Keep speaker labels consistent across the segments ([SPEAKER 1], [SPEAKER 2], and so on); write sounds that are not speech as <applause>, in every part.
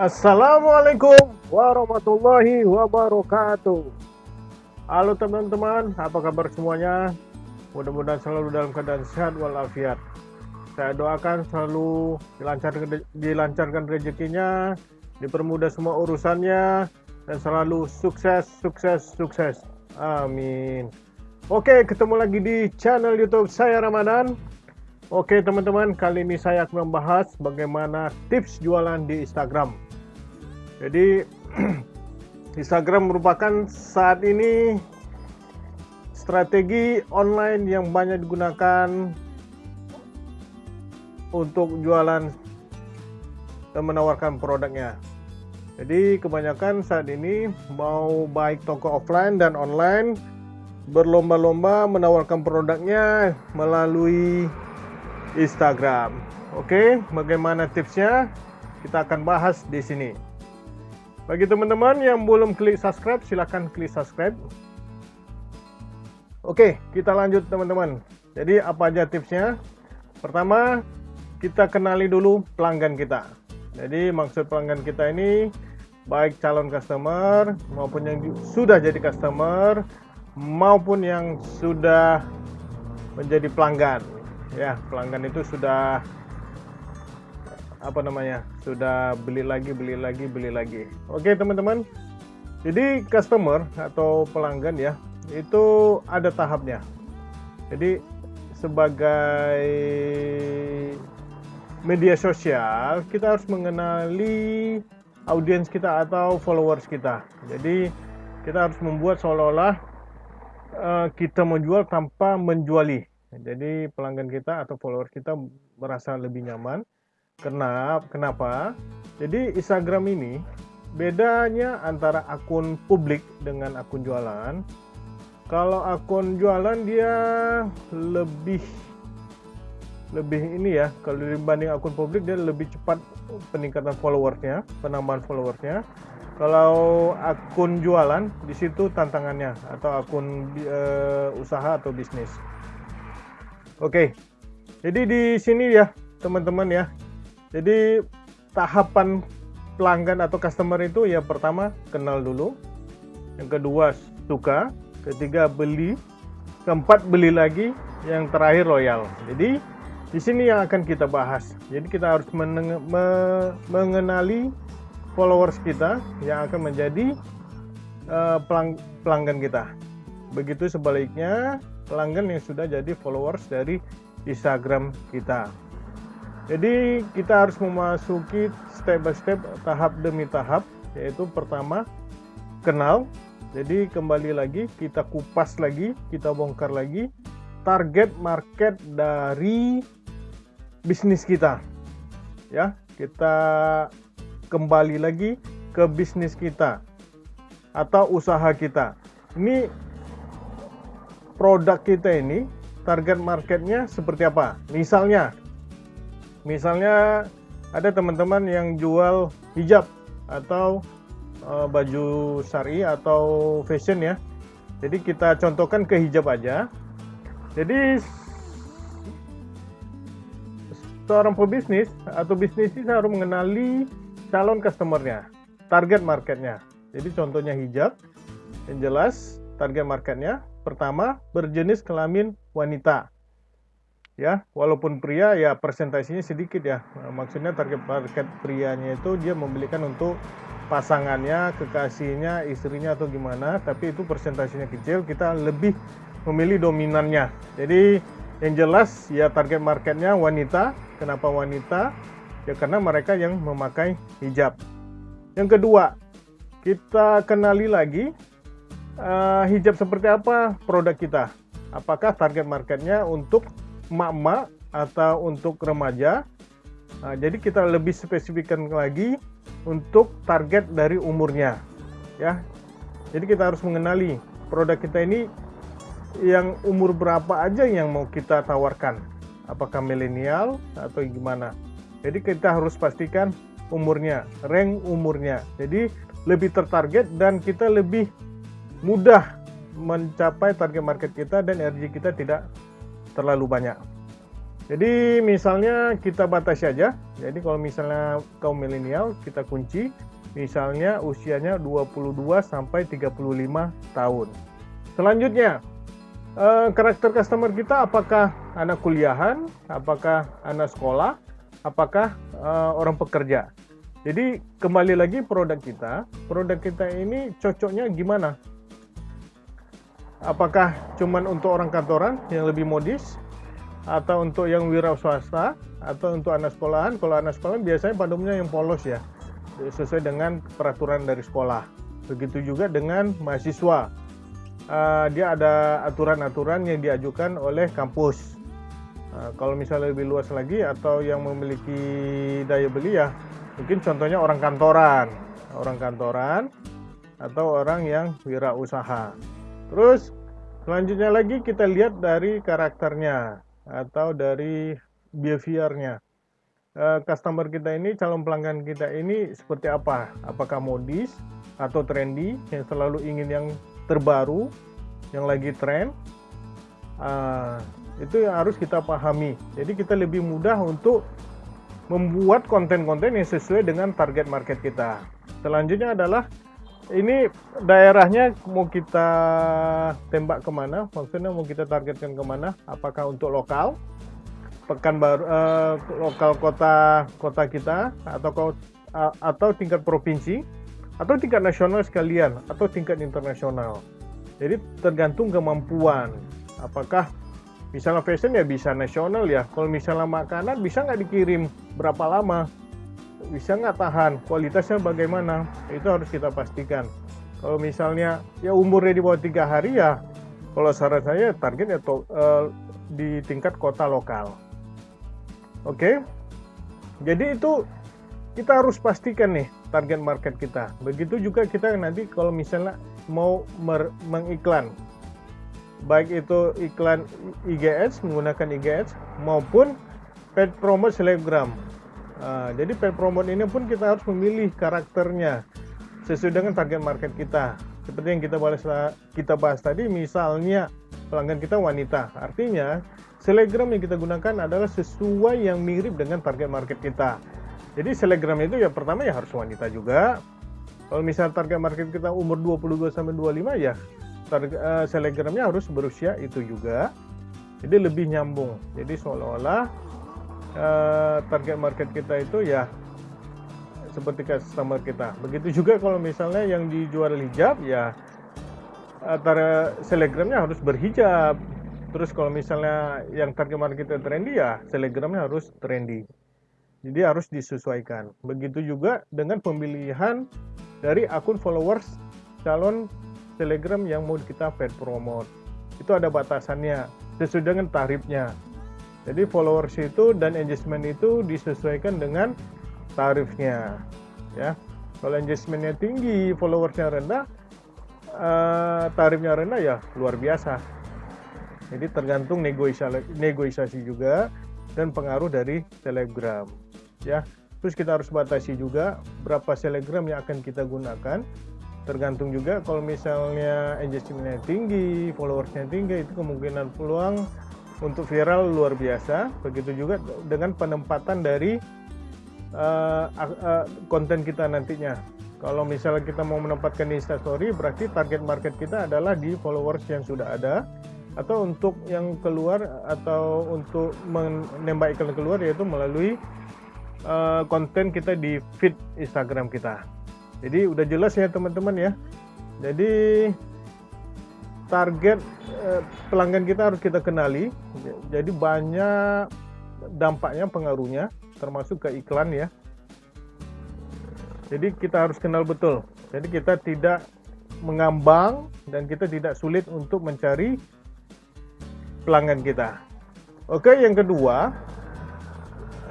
[SPEAKER 1] Assalamualaikum warahmatullahi wabarakatuh. Halo teman-teman, apa kabar semuanya? Mudah-mudahan selalu dalam keadaan sehat walafiat. Saya doakan selalu dilancarkan, rezekinya, dipermudah semua urusannya, dan selalu sukses, sukses, sukses. Amin. Oke, ketemu lagi di channel YouTube saya Ramadan. Oke teman-teman, kali ini saya akan membahas bagaimana tips jualan di Instagram. Jadi <clears throat> Instagram merupakan saat ini strategi online yang banyak digunakan untuk jualan dan menawarkan produknya. Jadi kebanyakan saat ini mau baik toko offline dan online berlomba-lomba menawarkan produknya melalui Instagram. Oke, bagaimana tipsnya? Kita akan bahas di sini. Bagi teman-teman yang belum klik subscribe, silahkan klik subscribe. Oke, kita lanjut teman-teman. Jadi apa aja tipsnya? Pertama, kita kenali dulu pelanggan kita. Jadi maksud pelanggan kita ini baik calon customer maupun yang sudah jadi customer maupun yang sudah menjadi pelanggan ya pelanggan itu sudah apa namanya sudah beli lagi beli lagi beli lagi. Oke teman-teman. Jadi customer atau pelanggan ya itu ada tahapnya. Jadi sebagai media sosial kita harus mengenali audiens kita atau followers kita. Jadi kita harus membuat seolah-olah uh, kita menjual tanpa menjuali. Jadi pelanggan kita atau followers kita merasa lebih nyaman. Kenapa? Kenapa? Jadi Instagram ini bedanya antara akun publik dengan akun jualan. Kalau akun jualan dia lebih lebih ini ya, kalau dibanding akun publik dia lebih cepat peningkatan followersnya, penambahan followersnya. Kalau akun jualan di situ tantangannya atau akun uh, usaha atau bisnis. Oke, jadi di sini ya teman-teman ya. Jadi tahapan pelanggan atau customer itu ya pertama kenal dulu, yang kedua suka, ketiga beli, keempat beli lagi, yang terakhir loyal. Jadi di sini yang akan kita bahas. Jadi kita harus mengenali followers kita yang akan menjadi uh, pelang pelanggan kita. Begitu sebaliknya pelanggan yang sudah jadi followers dari Instagram kita. Jadi kita harus memasuki step by step tahap demi tahap yaitu pertama kenal. Jadi kembali lagi kita kupas lagi, kita bongkar lagi target market dari bisnis kita. Ya, kita kembali lagi ke bisnis kita atau usaha kita. Ini produk kita ini target marketnya seperti apa? Misalnya, misalnya ada teman-teman yang jual hijab atau uh, baju syari atau fashion ya. Jadi kita contohkan ke hijab aja. Jadi seorang pebisnis atau bisnis ini harus mengenali calon customernya, target marketnya. Jadi contohnya hijab, yang jelas target marketnya Pertama, berjenis kelamin wanita. Ya, walaupun pria ya presentasinya sedikit ya. Maksudnya target market prianya itu dia membelikan untuk pasangannya, kekasihnya, istrinya atau gimana, tapi itu presentasinya kecil, kita lebih memilih dominannya. Jadi yang jelas ya target marketnya wanita. Kenapa wanita? Ya karena mereka yang memakai hijab. Yang kedua, kita kenali lagi uh, hijab seperti apa produk kita? Apakah target marketnya untuk emak-emak atau untuk remaja? Nah, jadi kita lebih spesifikkan lagi untuk target dari umurnya, ya. Jadi kita harus mengenali produk kita ini yang umur berapa aja yang mau kita tawarkan. Apakah milenial atau gimana? Jadi kita harus pastikan umurnya, rank umurnya. Jadi lebih tertarget dan kita lebih mudah mencapai target market kita dan energi kita tidak terlalu banyak. Jadi misalnya kita batasi aja. Jadi kalau misalnya kaum milenial kita kunci misalnya usianya 22 sampai 35 tahun. Selanjutnya eh, karakter customer kita apakah anak kuliahan, apakah anak sekolah, apakah eh, orang pekerja. Jadi kembali lagi produk kita, produk kita ini cocoknya gimana? Apakah cuman untuk orang kantoran yang lebih modis? Atau untuk yang wira swasta? Atau untuk anak sekolahan? Kalau anak sekolahan biasanya pada yang polos ya. Sesuai dengan peraturan dari sekolah. Begitu juga dengan mahasiswa. Uh, dia ada aturan-aturan yang diajukan oleh kampus. Uh, kalau misalnya lebih luas lagi atau yang memiliki daya beli ya mungkin contohnya orang kantoran. Orang kantoran atau orang yang wirausaha terus selanjutnya lagi kita lihat dari karakternya atau dari behaviornya. Uh, customer kita ini calon pelanggan kita ini seperti apa? Apakah modis atau trendy? Yang selalu ingin yang terbaru yang lagi tren? Uh, itu yang harus kita pahami. Jadi kita lebih mudah untuk membuat konten-konten yang sesuai dengan target market kita. Selanjutnya adalah ini daerahnya mau kita tembak ke mana? Maksudnya mau kita targetkan ke mana? Apakah untuk lokal, pekan baru, uh, lokal kota kota kita, atau atau tingkat provinsi, atau tingkat nasional sekalian, atau tingkat internasional. Jadi tergantung kemampuan. Apakah misalnya fashion ya bisa nasional ya. Kalau misalnya makanan bisa nggak dikirim berapa lama? Bisa nggak tahan? Kualitasnya bagaimana? Itu harus kita pastikan. Kalau misalnya ya umurnya di bawah tiga hari ya kalau saran saya target ya to, uh, di tingkat kota lokal. Oke? Okay? jadi itu kita harus pastikan nih target market kita. Begitu juga kita nanti kalau misalnya mau mengiklan. Baik itu iklan IGS menggunakan IGS maupun paid promote selebgram Uh, jadi paid promote ini pun kita harus memilih karakternya sesuai dengan target market kita. Seperti yang kita bahas kita bahas tadi, misalnya pelanggan kita wanita, artinya selegram yang kita gunakan adalah sesuai yang mirip dengan target market kita. Jadi selegram itu ya pertama ya harus wanita juga. Kalau misalnya target market kita umur 22 sampai 25 ya uh, selegramnya harus berusia itu juga. Jadi lebih nyambung. Jadi seolah-olah uh, target market kita itu ya seperti customer kita. Begitu juga kalau misalnya yang dijual hijab ya antara selegramnya harus berhijab. Terus kalau misalnya yang target market kita trendy ya selegramnya harus trendy. Jadi harus disesuaikan. Begitu juga dengan pemilihan dari akun followers calon Telegram yang mau kita paid promote. Itu ada batasannya sesuai dengan tarifnya. Jadi followers itu dan engagement itu disesuaikan dengan tarifnya. Ya, kalau engagementnya tinggi, followersnya rendah, uh, tarifnya rendah ya luar biasa. Jadi tergantung negosiasi, negosiasi juga dan pengaruh dari Telegram. Ya, terus kita harus batasi juga berapa Telegram yang akan kita gunakan. Tergantung juga kalau misalnya engagementnya tinggi, followersnya tinggi, itu kemungkinan peluang untuk viral luar biasa. Begitu juga dengan penempatan dari uh, uh, konten kita nantinya. Kalau misalnya kita mau menempatkan di Instastory, berarti target market kita adalah di followers yang sudah ada, atau untuk yang keluar atau untuk menembak iklan keluar yaitu melalui uh, konten kita di feed Instagram kita. Jadi udah jelas ya teman-teman ya. Jadi target eh, pelanggan kita harus kita kenali. Jadi banyak dampaknya, pengaruhnya, termasuk ke iklan ya. Jadi kita harus kenal betul. Jadi kita tidak mengambang dan kita tidak sulit untuk mencari pelanggan kita. Oke, yang kedua,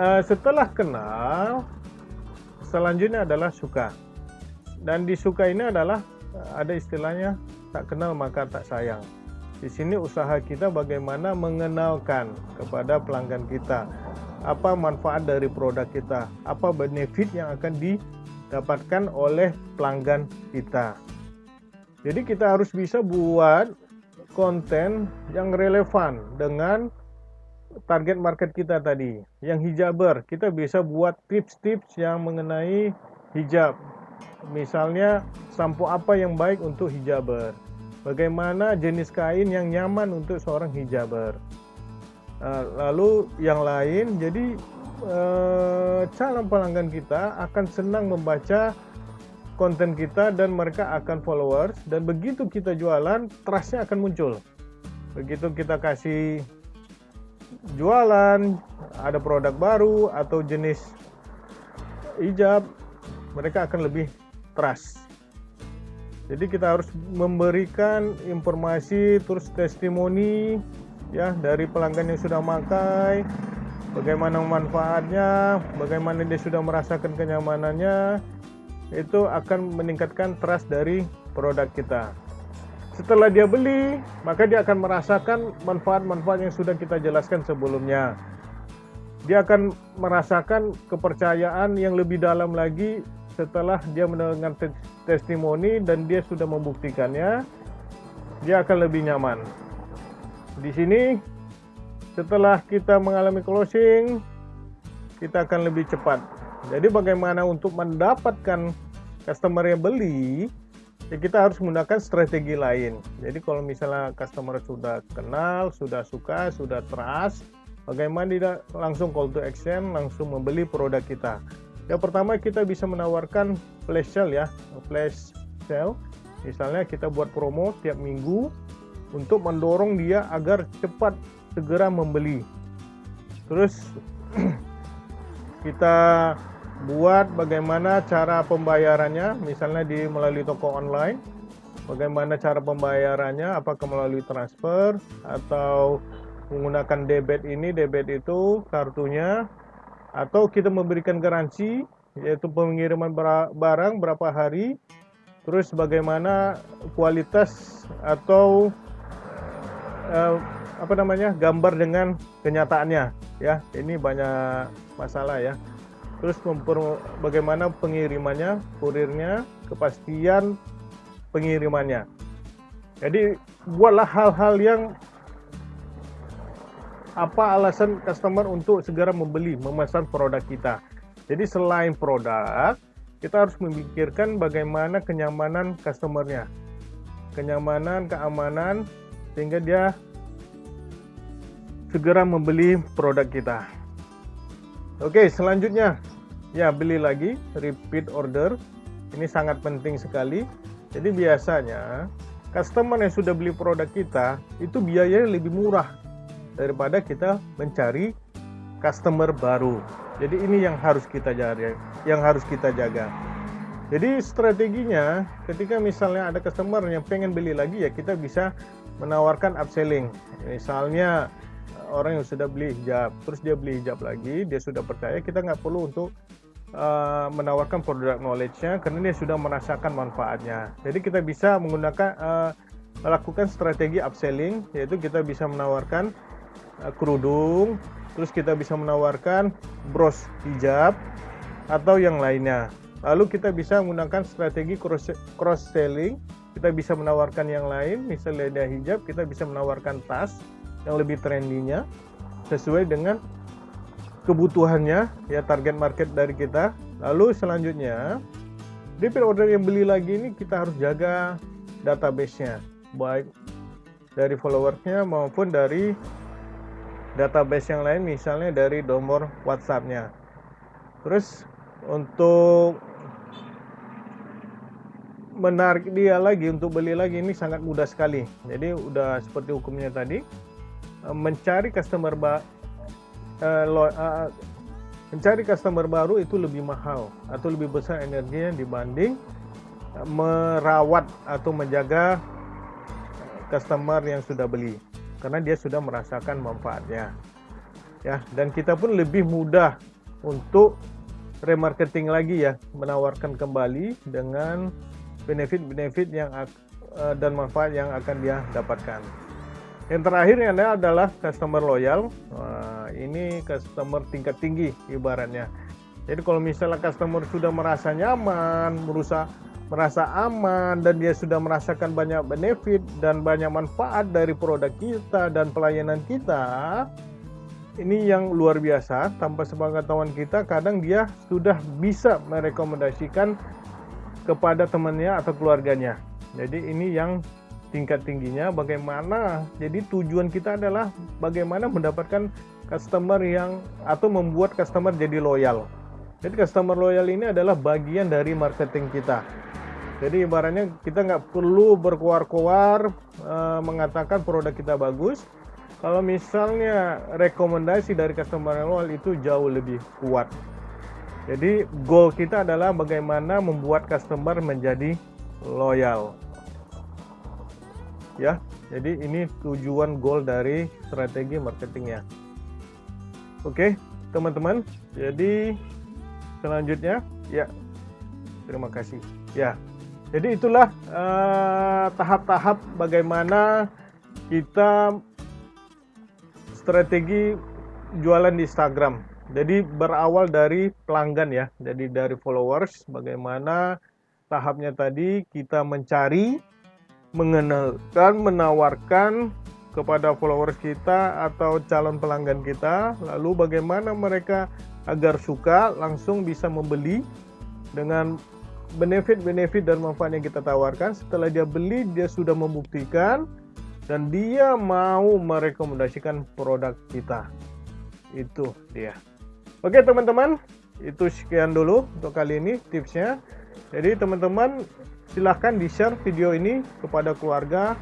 [SPEAKER 1] eh, setelah kenal, selanjutnya adalah suka. Dan di suka ini adalah eh, ada istilahnya tak kenal maka tak sayang. Di sini usaha kita bagaimana mengenalkan kepada pelanggan kita apa manfaat dari produk kita, apa benefit yang akan didapatkan oleh pelanggan kita. Jadi kita harus bisa buat konten yang relevan dengan target market kita tadi, yang hijaber, kita bisa buat tips-tips yang mengenai hijab. Misalnya, sampo apa yang baik untuk hijaber. Bagaimana jenis kain yang nyaman untuk seorang hijaber. Eh, lalu yang lain, jadi eh, calon pelanggan kita akan senang membaca konten kita dan mereka akan followers dan begitu kita jualan trustnya akan muncul begitu kita kasih jualan ada produk baru atau jenis hijab mereka akan lebih trust jadi kita harus memberikan informasi terus testimoni ya dari pelanggan yang sudah makai bagaimana manfaatnya bagaimana dia sudah merasakan kenyamanannya itu akan meningkatkan trust dari produk kita. Setelah dia beli, maka dia akan merasakan manfaat-manfaat yang sudah kita jelaskan sebelumnya. Dia akan merasakan kepercayaan yang lebih dalam lagi setelah dia mendengar testimoni dan dia sudah membuktikannya. Dia akan lebih nyaman. Di sini setelah kita mengalami closing, kita akan lebih cepat jadi bagaimana untuk mendapatkan customer yang beli, ya kita harus menggunakan strategi lain. Jadi kalau misalnya customer sudah kenal, sudah suka, sudah trust, bagaimana tidak langsung call to action, langsung membeli produk kita. Yang pertama kita bisa menawarkan flash sale ya, flash sale. Misalnya kita buat promo tiap minggu untuk mendorong dia agar cepat segera membeli. Terus <clears throat> kita buat bagaimana cara pembayarannya misalnya di melalui toko online bagaimana cara pembayarannya apakah melalui transfer atau menggunakan debit ini debit itu kartunya atau kita memberikan garansi yaitu pengiriman barang berapa hari terus bagaimana kualitas atau eh, apa namanya gambar dengan kenyataannya ya ini banyak masalah ya terus memper, bagaimana pengirimannya, kurirnya, kepastian pengirimannya. Jadi buatlah hal-hal yang apa alasan customer untuk segera membeli, memesan produk kita. Jadi selain produk, kita harus memikirkan bagaimana kenyamanan customernya. Kenyamanan, keamanan, sehingga dia segera membeli produk kita. Oke, selanjutnya ya beli lagi, repeat order. Ini sangat penting sekali. Jadi biasanya customer yang sudah beli produk kita itu biayanya lebih murah daripada kita mencari customer baru. Jadi ini yang harus kita jaga, yang harus kita jaga. Jadi strateginya ketika misalnya ada customer yang pengen beli lagi ya kita bisa menawarkan upselling. Misalnya orang yang sudah beli hijab terus dia beli hijab lagi dia sudah percaya kita nggak perlu untuk uh, menawarkan produk knowledge-nya karena dia sudah merasakan manfaatnya jadi kita bisa menggunakan uh, melakukan strategi upselling yaitu kita bisa menawarkan kerudung terus kita bisa menawarkan bros hijab atau yang lainnya. Lalu kita bisa menggunakan strategi cross, selling kita bisa menawarkan yang lain misalnya ada hijab kita bisa menawarkan tas yang lebih trendinya sesuai dengan kebutuhannya ya target market dari kita. Lalu selanjutnya repeat order yang beli lagi ini kita harus jaga database-nya baik dari followersnya maupun dari database yang lain misalnya dari nomor WhatsApp-nya. Terus untuk menarik dia lagi untuk beli lagi ini sangat mudah sekali. Jadi udah seperti hukumnya tadi Eh, mencari customer lo, uh, mencari customer baru itu lebih mahal atau lebih besar energinya dibanding merawat atau menjaga customer yang sudah beli karena dia sudah merasakan manfaatnya ya dan kita pun lebih mudah untuk remarketing lagi ya menawarkan kembali dengan benefit-benefit yang uh, dan manfaat yang akan dia dapatkan. Yang terakhir yang ada adalah customer loyal. Nah, ini customer tingkat tinggi ibaratnya. Jadi kalau misalnya customer sudah merasa nyaman, berusaha merasa aman dan dia sudah merasakan banyak benefit dan banyak manfaat dari produk kita dan pelayanan kita, ini yang luar biasa. Tanpa sepengetahuan kita kadang dia sudah bisa merekomendasikan kepada temannya atau keluarganya. Jadi ini yang tingkat tingginya. Bagaimana? Jadi tujuan kita adalah bagaimana mendapatkan customer yang atau membuat customer jadi loyal. Jadi customer loyal ini adalah bagian dari marketing kita jadi ibaratnya kita nggak perlu berkoar-koar uh, mengatakan produk kita bagus kalau misalnya rekomendasi dari customer loyal itu jauh lebih kuat. Jadi goal kita adalah bagaimana membuat customer menjadi loyal. Ya, jadi ini tujuan goal dari strategi marketingnya. Oke, teman-teman. Jadi selanjutnya, ya, terima kasih. Ya, jadi itulah eh, tahap-tahap uh, bagaimana kita strategi jualan di Instagram. Jadi berawal dari pelanggan ya, jadi dari followers. Bagaimana tahapnya tadi kita mencari, mengenalkan, menawarkan kepada followers kita atau calon pelanggan kita. Lalu bagaimana mereka agar suka langsung bisa membeli dengan benefit-benefit dan manfaat yang kita tawarkan. Setelah dia beli, dia sudah membuktikan dan dia mau merekomendasikan produk kita. Itu dia. Oke teman-teman, itu sekian dulu untuk kali ini tipsnya. Jadi teman-teman silahkan di-share video ini kepada keluarga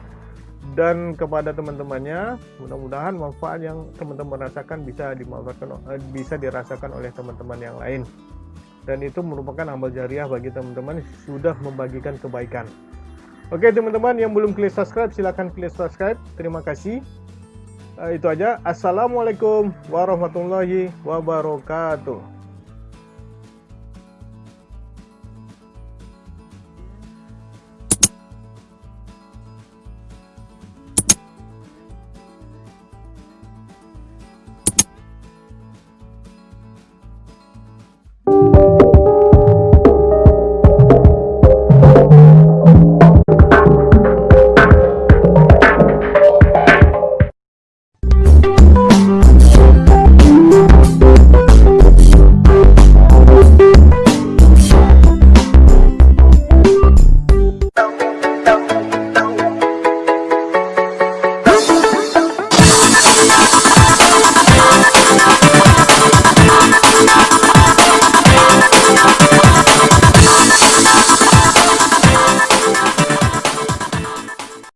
[SPEAKER 1] dan kepada teman-temannya. Mudah-mudahan manfaat yang teman-teman rasakan bisa dimanfaatkan eh, bisa dirasakan oleh teman-teman yang lain. Dan itu merupakan amal jariah bagi teman-teman sudah membagikan kebaikan. Oke teman-teman yang belum klik subscribe silahkan klik subscribe. Terima kasih. Uh, itu aja. Assalamualaikum warahmatullahi wabarakatuh.